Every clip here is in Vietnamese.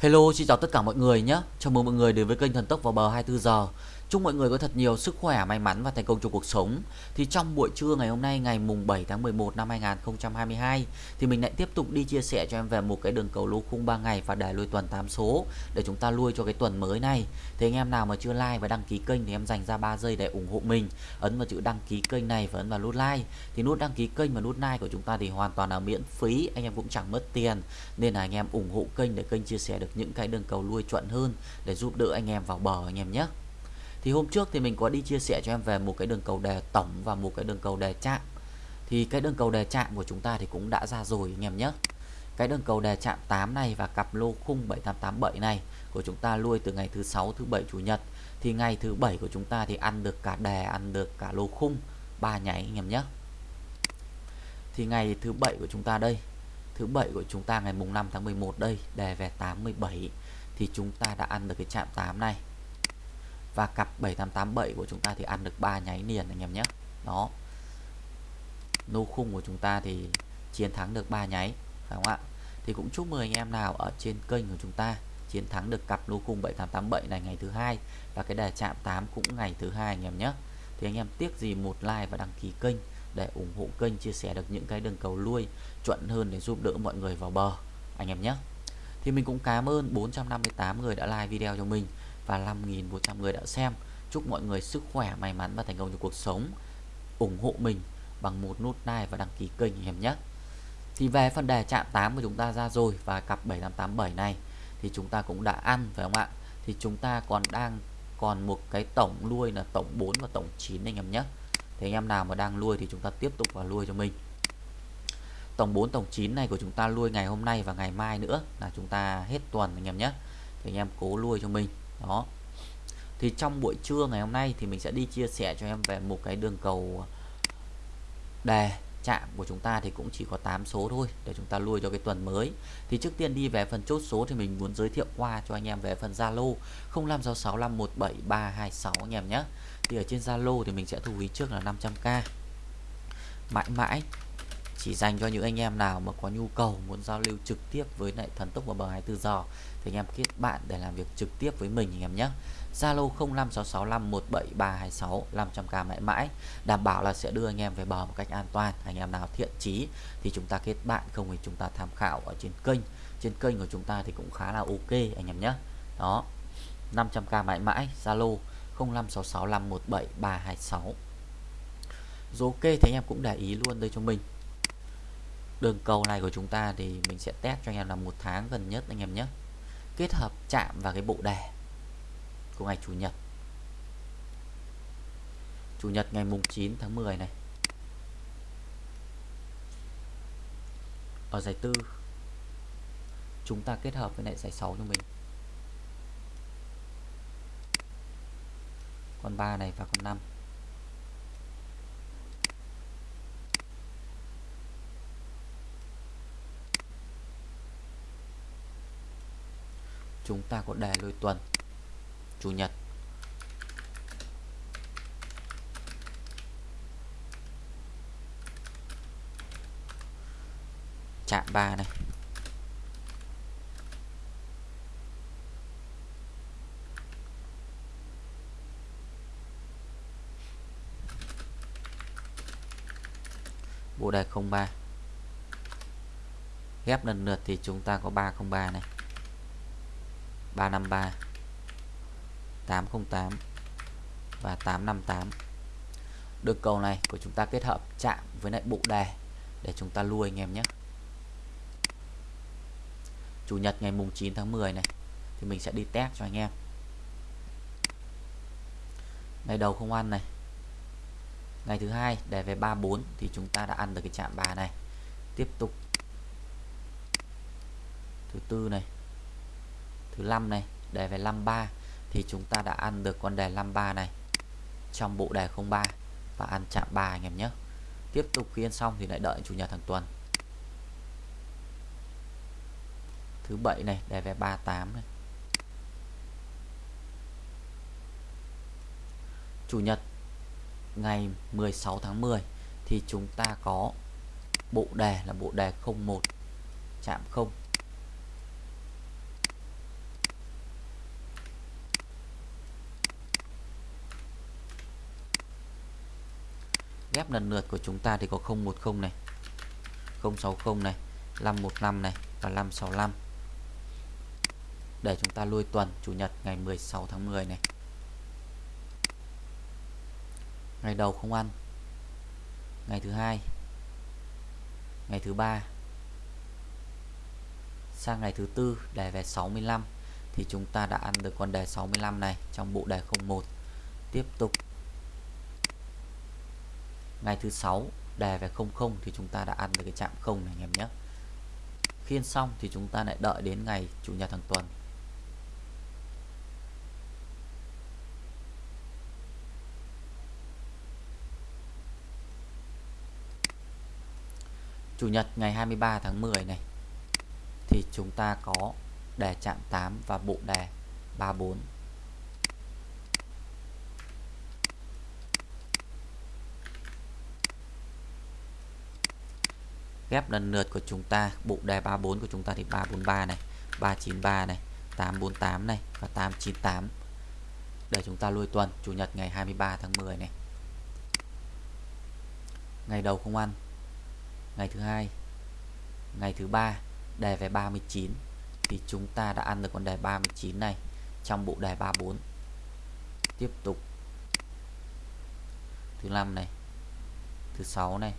Hello, xin chào tất cả mọi người nhé. Chào mừng mọi người đến với kênh Thần Tốc vào bờ 24 giờ. Chúc mọi người có thật nhiều sức khỏe, may mắn và thành công trong cuộc sống. Thì trong buổi trưa ngày hôm nay ngày mùng 7 tháng 11 năm 2022 thì mình lại tiếp tục đi chia sẻ cho em về một cái đường cầu lô khung 3 ngày và đề lui tuần 8 số để chúng ta lui cho cái tuần mới này. Thì anh em nào mà chưa like và đăng ký kênh thì em dành ra 3 giây để ủng hộ mình. Ấn vào chữ đăng ký kênh này và ấn vào nút like. Thì nút đăng ký kênh và nút like của chúng ta thì hoàn toàn là miễn phí, anh em cũng chẳng mất tiền. Nên là anh em ủng hộ kênh để kênh chia sẻ được những cái đường cầu lui chuẩn hơn để giúp đỡ anh em vào bờ anh em nhé thì hôm trước thì mình có đi chia sẻ cho em về một cái đường cầu đề tổng và một cái đường cầu đề chạm. Thì cái đường cầu đề chạm của chúng ta thì cũng đã ra rồi, anh em nhé. Cái đường cầu đề chạm 8 này và cặp lô khung 7887 này của chúng ta lui từ ngày thứ sáu, thứ bảy, chủ nhật. Thì ngày thứ bảy của chúng ta thì ăn được cả đề, ăn được cả lô khung ba nháy, anh em nhé. Thì ngày thứ bảy của chúng ta đây, thứ bảy của chúng ta ngày mùng 5 tháng 11 đây, đề về 87 thì chúng ta đã ăn được cái chạm 8 này và cặp 7887 của chúng ta thì ăn được 3 nháy liền anh em nhé. Đó. Nô khung của chúng ta thì chiến thắng được 3 nháy, phải không ạ? Thì cũng chúc mừng anh em nào ở trên kênh của chúng ta chiến thắng được cặp lô khung 7887 này ngày thứ hai và cái đề chạm 8 cũng ngày thứ hai anh em nhé. Thì anh em tiếc gì một like và đăng ký kênh để ủng hộ kênh chia sẻ được những cái đường cầu lui chuẩn hơn để giúp đỡ mọi người vào bờ, anh em nhé. Thì mình cũng cảm ơn 458 người đã like video cho mình và 5.100 người đã xem. Chúc mọi người sức khỏe, may mắn và thành công trong cuộc sống. Ủng hộ mình bằng một nút like và đăng ký kênh em nhé. Thì về phần đề chạm 8 của chúng ta ra rồi, và cặp 7587 này, thì chúng ta cũng đã ăn, phải không ạ? Thì chúng ta còn đang, còn một cái tổng nuôi là tổng 4 và tổng 9 anh em nhé. Thì anh em nào mà đang nuôi thì chúng ta tiếp tục vào nuôi cho mình. Tổng 4 tổng 9 này của chúng ta nuôi ngày hôm nay và ngày mai nữa là chúng ta hết tuần anh em nhé. Thì anh em cố nuôi cho mình đó. Thì trong buổi trưa ngày hôm nay thì mình sẽ đi chia sẻ cho em về một cái đường cầu đề chạm của chúng ta thì cũng chỉ có 8 số thôi để chúng ta lui cho cái tuần mới. Thì trước tiên đi về phần chốt số thì mình muốn giới thiệu qua cho anh em về phần Zalo 0566517326 anh em nhé. Thì ở trên Zalo thì mình sẽ thu phí trước là 500k mãi mãi chỉ dành cho những anh em nào mà có nhu cầu muốn giao lưu trực tiếp với lại thần tốc và bờ 24 giờ, thì anh em kết bạn để làm việc trực tiếp với mình anh em nhé. Zalo 0566517326 500k mãi mãi, đảm bảo là sẽ đưa anh em về bờ một cách an toàn, anh em nào thiện chí thì chúng ta kết bạn, không thì chúng ta tham khảo ở trên kênh. Trên kênh của chúng ta thì cũng khá là ok anh em nhé. Đó 500k mãi mãi, Zalo 0566517326 rồi ok, thì anh em cũng để ý luôn đây cho mình đường cầu này của chúng ta thì mình sẽ test cho anh em là một tháng gần nhất anh em nhé. Kết hợp chạm vào cái bộ đề của ngày chủ nhật. Chủ nhật ngày mùng 9 tháng 10 này. Ở giải tư, chúng ta kết hợp với lại giải 6 cho mình. Con 3 này và con 5 chúng ta có đề lôi tuần. Chủ nhật. Chạm 3 này. Bộ đề 03 ghép lần lượt thì chúng ta có 303 này. 353 808 và 858 đường cầu này của chúng ta kết hợp chạm với lại bộ đề để chúng ta lui anh em nhé. Chủ nhật ngày mùng 9 tháng 10 này thì mình sẽ đi test cho anh em. Ngày đầu không ăn này. Ngày thứ hai đề về 34 thì chúng ta đã ăn được cái chạm 3 này. Tiếp tục. Thứ tư này thứ 5 này, đề về 53 thì chúng ta đã ăn được con đề 53 này trong bộ đề 03 và ăn chạm 3 anh em nhé. Tiếp tục khi ăn xong thì lại đợi chủ nhật hàng tuần. Thứ bảy này, đề về 38 này. Chủ nhật, ngày 16 tháng 10 thì chúng ta có bộ đề là bộ đề 01 chạm 0 kép lần lượt của chúng ta thì có 010 này 060 này 515 này và 565 để chúng ta lui tuần, Chủ nhật, ngày 16 tháng 10 này. Ngày đầu không ăn. Ngày thứ hai. Ngày thứ ba. Sang ngày thứ tư, đề về 65 thì chúng ta đã ăn được con đề 65 này trong bộ đề 01 tiếp tục ngày thứ sáu đề về 00 thì chúng ta đã ăn được cái chạm 0 này anh em nhé. Khi ăn xong thì chúng ta lại đợi đến ngày chủ nhật hàng tuần. Chủ nhật ngày 23 tháng 10 này thì chúng ta có đề chạm 8 và bộ đề 34 ghép lần lượt của chúng ta. Bộ đề 34 của chúng ta thì 343 này 393 này 848 này và 898 để chúng ta lui tuần, Chủ nhật ngày 23 tháng 10 này. Ngày đầu không ăn. Ngày thứ hai. Ngày thứ ba, đề về 39 thì chúng ta đã ăn được con đề 39 này trong bộ đề 34 tiếp tục. Thứ năm này. Thứ sáu này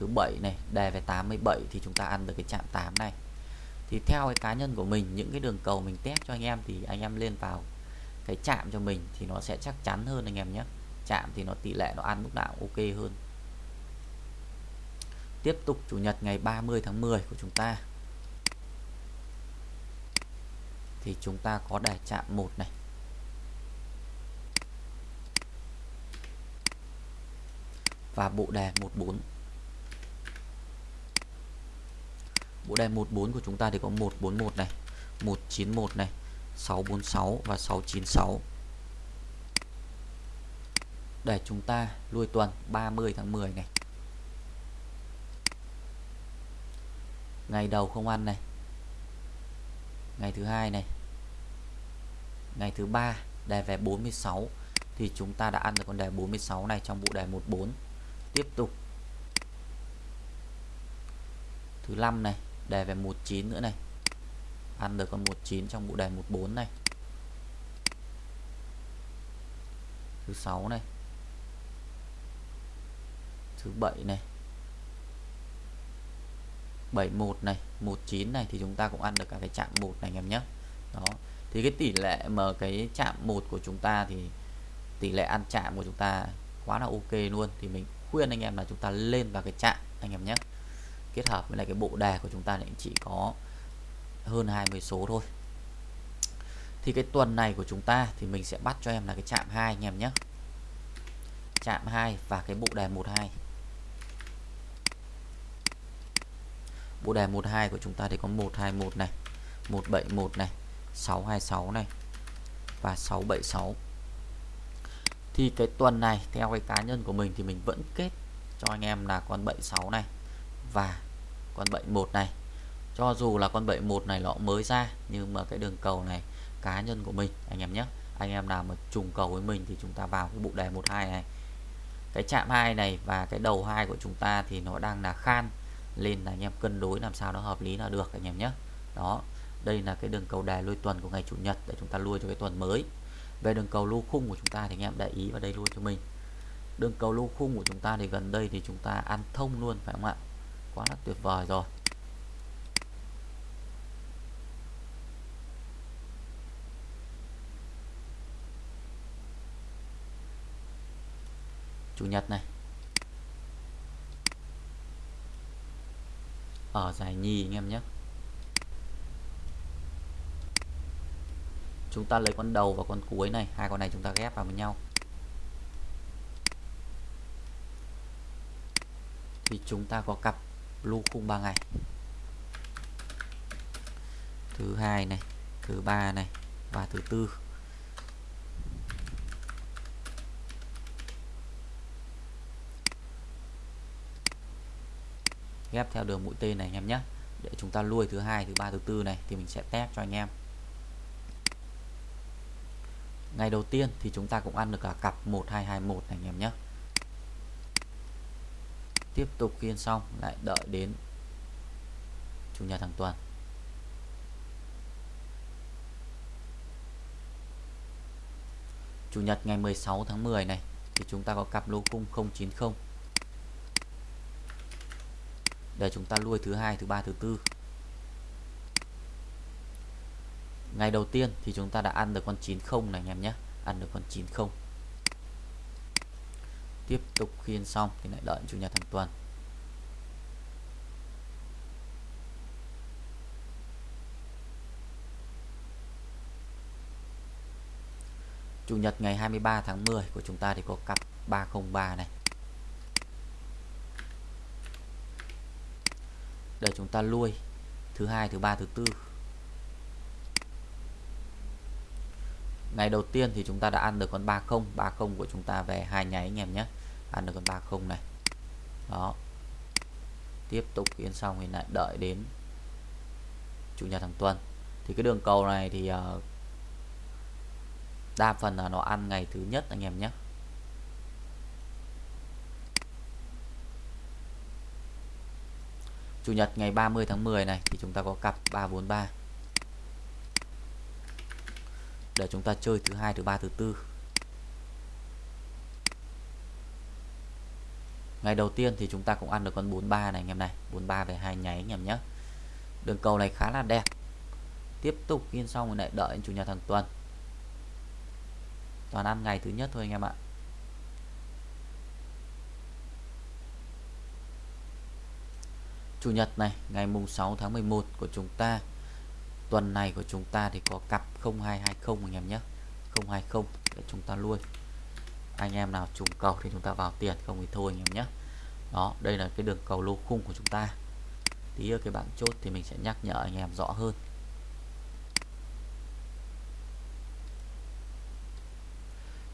thứ bảy này, đề về 87 thì chúng ta ăn được cái chạm 8 này. Thì theo cái cá nhân của mình, những cái đường cầu mình test cho anh em thì anh em lên vào cái chạm cho mình thì nó sẽ chắc chắn hơn anh em nhé. Chạm thì nó tỷ lệ nó ăn lúc nào ok hơn. Tiếp tục chủ nhật ngày 30 tháng 10 của chúng ta. Thì chúng ta có đề chạm 1 này. Và bộ đề 14 bộ đề 14 của chúng ta thì có 141 này 191 này 646 và 696 để chúng ta lui tuần 30 tháng 10 này. Ngày đầu không ăn này. Ngày thứ hai này. Ngày thứ ba đề về 46 thì chúng ta đã ăn được con đề 46 này trong bộ đề 14 tiếp tục. Thứ năm này đề về 19 nữa này. Ăn được con 19 trong bộ đề 14 này. Thứ 6 này. Thứ 7 này. 71 này 19 này thì chúng ta cũng ăn được cả cái chạm 1 này anh em nhé. Đó. Thì cái tỷ lệ mà cái chạm 1 của chúng ta thì tỷ lệ ăn chạm của chúng ta quá là ok luôn. Thì mình khuyên anh em là chúng ta lên vào cái chạm, anh em nhé kết hợp với lại cái bộ đề của chúng ta thì chỉ có hơn 20 số thôi. Thì cái tuần này của chúng ta thì mình sẽ bắt cho em là cái chạm 2 anh em nhé. Chạm 2 và cái bộ đề 12 bộ đề 12 của chúng ta thì có 121 này 171 này 626 này và 676 thì cái tuần này theo cái cá nhân của mình thì mình vẫn kết cho anh em là con 76 này và con 71 này. Cho dù là con 71 này nó mới ra, nhưng mà cái đường cầu này, cá nhân của mình, anh em nhé, anh em nào mà trùng cầu với mình thì chúng ta vào cái bộ đề 12 này. Cái chạm 2 này và cái đầu hai của chúng ta thì nó đang là khan, lên là anh em cân đối làm sao nó hợp lý là được, anh em nhé. Đó, đây là cái đường cầu đề lui tuần của ngày chủ nhật để chúng ta lui cho cái tuần mới. Về đường cầu lưu khung của chúng ta thì anh em để ý vào đây luôn cho mình. Đường cầu lưu khung của chúng ta thì gần đây thì chúng ta ăn thông luôn, phải không ạ? Quá là tuyệt vời rồi. Chủ nhật này. Ở giải nhì anh em nhé. Chúng ta lấy con đầu và con cuối này. Hai con này chúng ta ghép vào với nhau. Thì chúng ta có cặp lưu khung 3 ngày. Thứ hai này, thứ ba này và thứ tư. Ghép theo đường mũi tên này anh em nhé. Để chúng ta nuôi thứ hai, thứ ba, thứ tư này thì mình sẽ test cho anh em. Ngày đầu tiên thì chúng ta cũng ăn được cả cặp 1221 này anh em nhé tiếp tục khiên xong, lại đợi đến chủ nhật hàng tuần. Chủ nhật ngày 16 tháng 10 này, thì chúng ta có cặp lô khung 090 để chúng ta nuôi thứ hai, thứ ba, thứ tư. Ngày đầu tiên thì chúng ta đã ăn được con 90 này anh em nhé. Ăn được con 90 tiếp tục khiên xong thì lại đợi chủ nhật hàng tuần. Chủ nhật ngày 23 tháng 10 của chúng ta thì có cặp 303 này. Để chúng ta lui, thứ hai, thứ ba, thứ tư. Ngày đầu tiên thì chúng ta đã ăn được con 30 30 của chúng ta về hai nháy anh em nhé ăn được con 30 này. Đó. Tiếp tục yên xong thì lại đợi đến chủ nhật hàng tuần. Thì cái đường cầu này thì uh, đa phần là nó ăn ngày thứ nhất anh em nhé. Chủ nhật ngày 30 tháng 10 này thì chúng ta có cặp 343 để chúng ta chơi thứ hai thứ ba thứ tư. Ngày đầu tiên thì chúng ta cũng ăn được con 43 này anh em này. 43 về hai nháy anh em nhé. Đường cầu này khá là đẹp. Tiếp tục yên xong rồi lại đợi chủ nhật hàng tuần. Toàn ăn ngày thứ nhất thôi anh em ạ. Chủ nhật này, ngày mùng 6 tháng 11 của chúng ta. Tuần này của chúng ta thì có cặp 0220 anh em nhé. 020 để chúng ta nuôi anh em nào trùng cầu thì chúng ta vào tiền, không thì thôi anh em nhé. Đó, đây là cái đường cầu lô khung của chúng ta. Tí ở cái bảng chốt thì mình sẽ nhắc nhở anh em rõ hơn.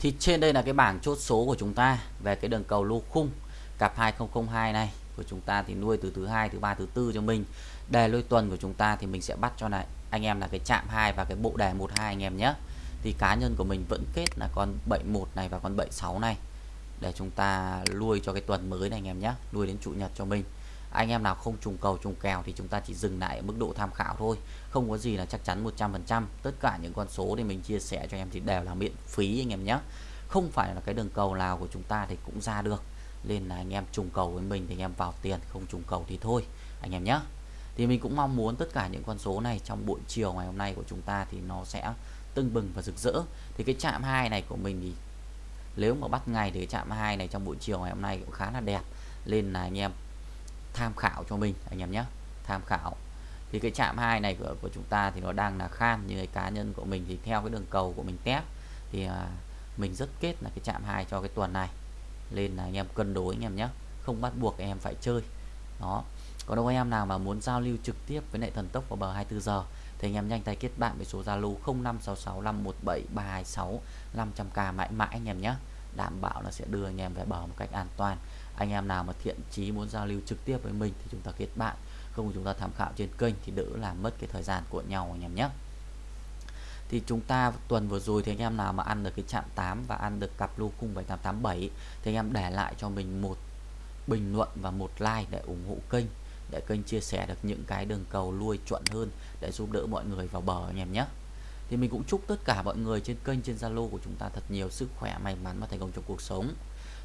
Thì trên đây là cái bảng chốt số của chúng ta về cái đường cầu lô khung cặp 2002 này. Của chúng ta thì nuôi từ thứ hai, thứ ba, thứ tư cho mình. Đề lôi tuần của chúng ta thì mình sẽ bắt cho này. Anh em là cái chạm 2 và cái bộ đề 12 anh em nhé thì cá nhân của mình vẫn kết là con 71 này và con 76 này. Để chúng ta nuôi cho cái tuần mới này anh em nhé nuôi đến chủ nhật cho mình. Anh em nào không trùng cầu, trùng kèo thì chúng ta chỉ dừng lại ở mức độ tham khảo thôi. Không có gì là chắc chắn 100% tất cả những con số thì mình chia sẻ cho em thì đều là miễn phí anh em nhé không phải là cái đường cầu nào của chúng ta thì cũng ra được. Nên là anh em trùng cầu với mình thì anh em vào tiền, không trùng cầu thì thôi, anh em nhé thì mình cũng mong muốn tất cả những con số này trong buổi chiều ngày hôm nay của chúng ta thì nó sẽ tưng bừng và rực rỡ. Thì cái chạm hai này của mình thì nếu mà bắt ngày thì chạm hai này trong buổi chiều ngày hôm nay cũng khá là đẹp. Nên là anh em tham khảo cho mình anh em nhé tham khảo. Thì cái chạm hai này của, của chúng ta thì nó đang là khan như cái cá nhân của mình thì theo cái đường cầu của mình test thì à, mình rất kết là cái chạm hai cho cái tuần này. Nên là anh em cân đối anh em nhé không bắt buộc em phải chơi. Đó. Còn đâu anh em nào mà muốn giao lưu trực tiếp với lại thần tốc vào bờ 24 giờ thì anh em nhanh tay kết bạn với số Zalo 0566517326 500k mãi mãi anh em nhé. Đảm bảo là sẽ đưa anh em về bờ một cách an toàn. Anh em nào mà thiện chí muốn giao lưu trực tiếp với mình thì chúng ta kết bạn. Không chúng ta tham khảo trên kênh thì đỡ làm mất cái thời gian của nhau anh em nhé. Thì chúng ta tuần vừa rồi thì anh em nào mà ăn được cái chạm 8 và ăn được cặp lô khung 7887 thì anh em để lại cho mình một bình luận và một like để ủng hộ kênh để kênh chia sẻ được những cái đường cầu nuôi chuẩn hơn để giúp đỡ mọi người vào bờ anh em nhé. Thì mình cũng chúc tất cả mọi người trên kênh, trên Zalo của chúng ta thật nhiều sức khỏe, may mắn và thành công trong cuộc sống.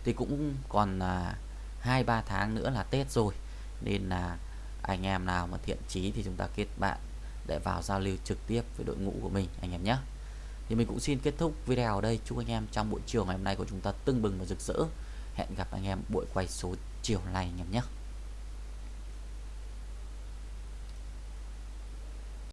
Thì cũng còn là hai, ba tháng nữa là Tết rồi, nên là anh em nào mà thiện chí thì chúng ta kết bạn để vào giao lưu trực tiếp với đội ngũ của mình, anh em nhé. Thì mình cũng xin kết thúc video ở đây. Chúc anh em trong buổi chiều ngày hôm nay của chúng ta tưng bừng và rực rỡ. Hẹn gặp anh em buổi quay số chiều này, anh em nhé.